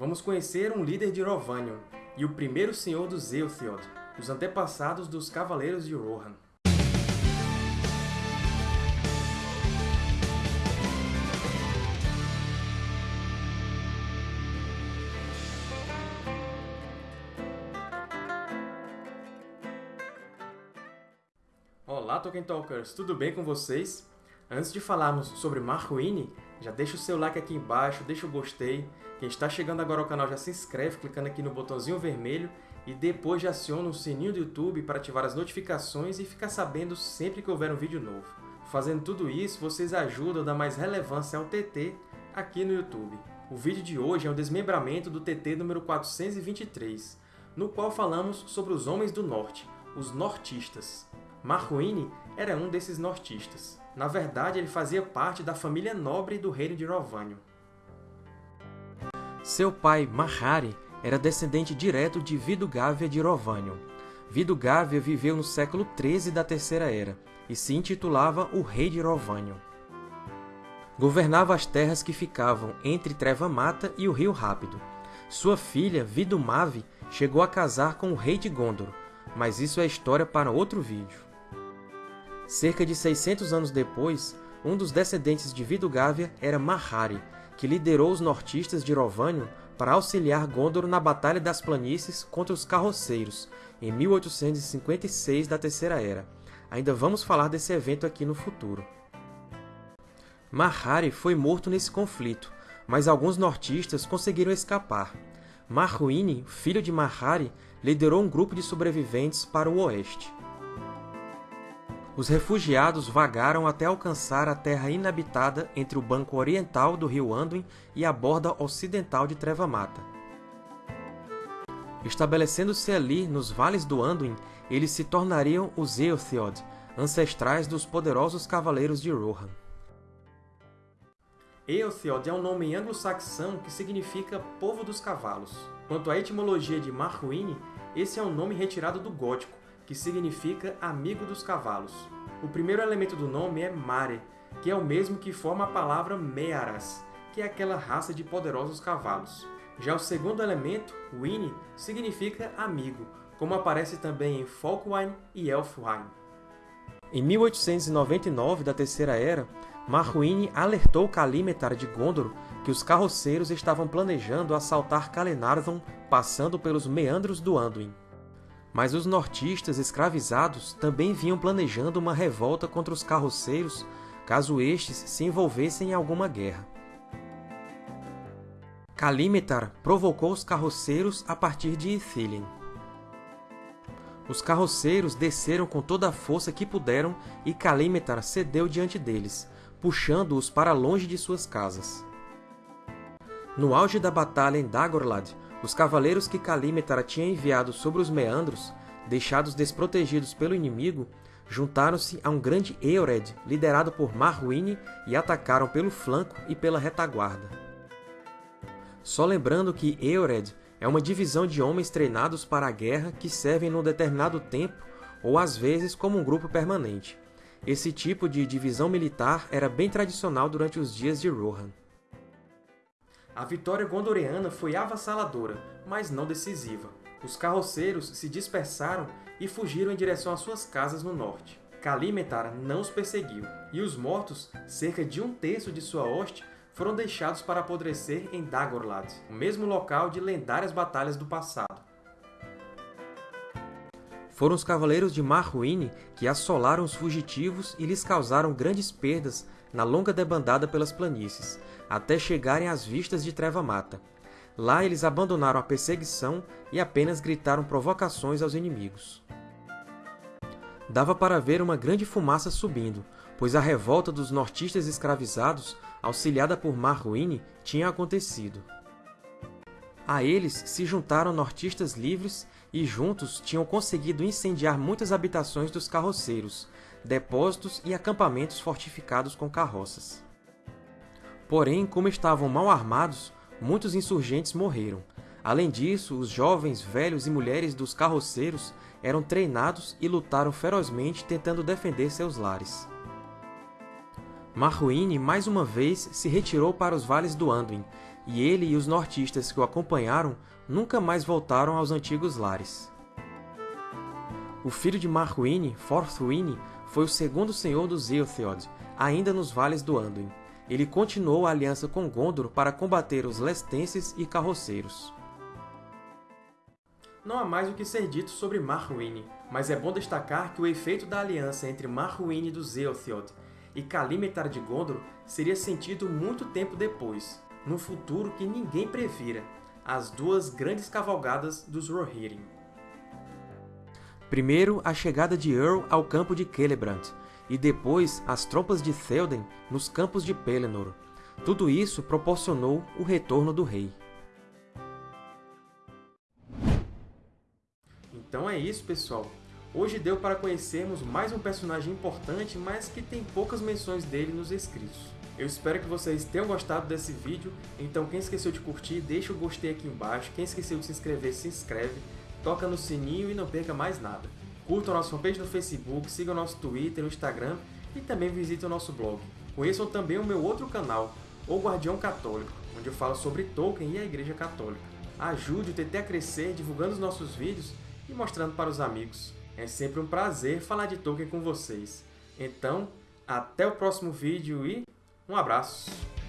vamos conhecer um líder de Rovanion e o primeiro senhor dos Eotheod, os antepassados dos Cavaleiros de Rohan. Olá, Tolkien Talkers! Tudo bem com vocês? Antes de falarmos sobre Marruine, já deixa o seu like aqui embaixo, deixa o gostei. Quem está chegando agora ao canal já se inscreve clicando aqui no botãozinho vermelho e depois já aciona o sininho do YouTube para ativar as notificações e ficar sabendo sempre que houver um vídeo novo. Fazendo tudo isso, vocês ajudam a dar mais relevância ao TT aqui no YouTube. O vídeo de hoje é um desmembramento do TT número 423, no qual falamos sobre os Homens do Norte, os Nortistas. Marruine era um desses nortistas. Na verdade, ele fazia parte da família nobre do reino de Rovanion. Seu pai, Mahari, era descendente direto de Vidugávia de Rovanion. Vidugávia viveu no século XIII da Terceira Era e se intitulava o Rei de Rovanion. Governava as terras que ficavam entre Treva-Mata e o Rio Rápido. Sua filha, Vidumavi, chegou a casar com o rei de Gondor, mas isso é história para outro vídeo. Cerca de 600 anos depois, um dos descendentes de Vidugávia era Mahari, que liderou os nortistas de Rovanion para auxiliar Gondor na Batalha das Planícies contra os Carroceiros, em 1856 da Terceira Era. Ainda vamos falar desse evento aqui no futuro. Mahari foi morto nesse conflito, mas alguns nortistas conseguiram escapar. Marruine, filho de Mahari, liderou um grupo de sobreviventes para o oeste. Os refugiados vagaram até alcançar a terra inabitada entre o banco oriental do rio Anduin e a borda ocidental de Treva-Mata. Estabelecendo-se ali, nos vales do Anduin, eles se tornariam os Eotheod, ancestrais dos poderosos Cavaleiros de Rohan. Eotheod é um nome anglo-saxão que significa Povo dos Cavalos. Quanto à etimologia de Marruine, esse é um nome retirado do gótico, que significa amigo dos cavalos. O primeiro elemento do nome é Mare, que é o mesmo que forma a palavra Mearas, que é aquela raça de poderosos cavalos. Já o segundo elemento, Wini, significa amigo, como aparece também em Folkwain e Elfwain. Em 1899 da Terceira Era, Marruine alertou Kalímetar de Gondor que os carroceiros estavam planejando assaltar Calenarthon passando pelos meandros do Anduin. Mas os nortistas escravizados também vinham planejando uma revolta contra os carroceiros caso estes se envolvessem em alguma guerra. Kalímetar provocou os carroceiros a partir de Ithilien. Os carroceiros desceram com toda a força que puderam e Kalímetar cedeu diante deles, puxando-os para longe de suas casas. No auge da batalha em Dagorlad, os cavaleiros que Kalímetar tinha enviado sobre os meandros, deixados desprotegidos pelo inimigo, juntaram-se a um grande Eored liderado por Marruine e atacaram pelo flanco e pela retaguarda. Só lembrando que Eored é uma divisão de homens treinados para a guerra que servem num determinado tempo ou às vezes como um grupo permanente. Esse tipo de divisão militar era bem tradicional durante os dias de Rohan. A vitória gondoriana foi avassaladora, mas não decisiva. Os carroceiros se dispersaram e fugiram em direção às suas casas no norte. Kalímetar não os perseguiu, e os mortos, cerca de um terço de sua hoste, foram deixados para apodrecer em Dagorlad, o mesmo local de lendárias batalhas do passado. Foram os cavaleiros de Marruine que assolaram os fugitivos e lhes causaram grandes perdas na longa debandada pelas planícies, até chegarem às vistas de Treva-Mata. Lá eles abandonaram a perseguição e apenas gritaram provocações aos inimigos. Dava para ver uma grande fumaça subindo, pois a revolta dos nortistas escravizados, auxiliada por Marruine, tinha acontecido. A eles se juntaram nortistas livres e juntos tinham conseguido incendiar muitas habitações dos carroceiros, depósitos e acampamentos fortificados com carroças. Porém, como estavam mal armados, muitos insurgentes morreram. Além disso, os jovens, velhos e mulheres dos carroceiros eram treinados e lutaram ferozmente tentando defender seus lares. Marruine mais uma vez se retirou para os vales do Anduin, e ele e os nortistas que o acompanharam nunca mais voltaram aos antigos lares. O filho de Marwine, Forthwine, foi o segundo senhor dos Eotheod, ainda nos vales do Anduin. Ele continuou a aliança com Gondor para combater os lestenses e carroceiros. Não há mais o que ser dito sobre Marwine, mas é bom destacar que o efeito da aliança entre Marwine dos Eotheod e Kalimetar de Gondor seria sentido muito tempo depois, num futuro que ninguém previra, as duas grandes cavalgadas dos Rohirrim. Primeiro, a chegada de Earl ao campo de Celebrant, e depois as tropas de Théoden nos campos de Pelennor. Tudo isso proporcionou o retorno do rei. Então é isso, pessoal! Hoje deu para conhecermos mais um personagem importante, mas que tem poucas menções dele nos escritos. Eu espero que vocês tenham gostado desse vídeo, então quem esqueceu de curtir, deixa o gostei aqui embaixo, quem esqueceu de se inscrever, se inscreve, toca no sininho e não perca mais nada. Curtam a nossa fanpage no Facebook, sigam nosso Twitter, o Instagram e também visitem o nosso blog. Conheçam também o meu outro canal, O Guardião Católico, onde eu falo sobre Tolkien e a Igreja Católica. Ajude o TT a crescer divulgando os nossos vídeos e mostrando para os amigos. É sempre um prazer falar de Tolkien com vocês. Então, até o próximo vídeo e um abraço!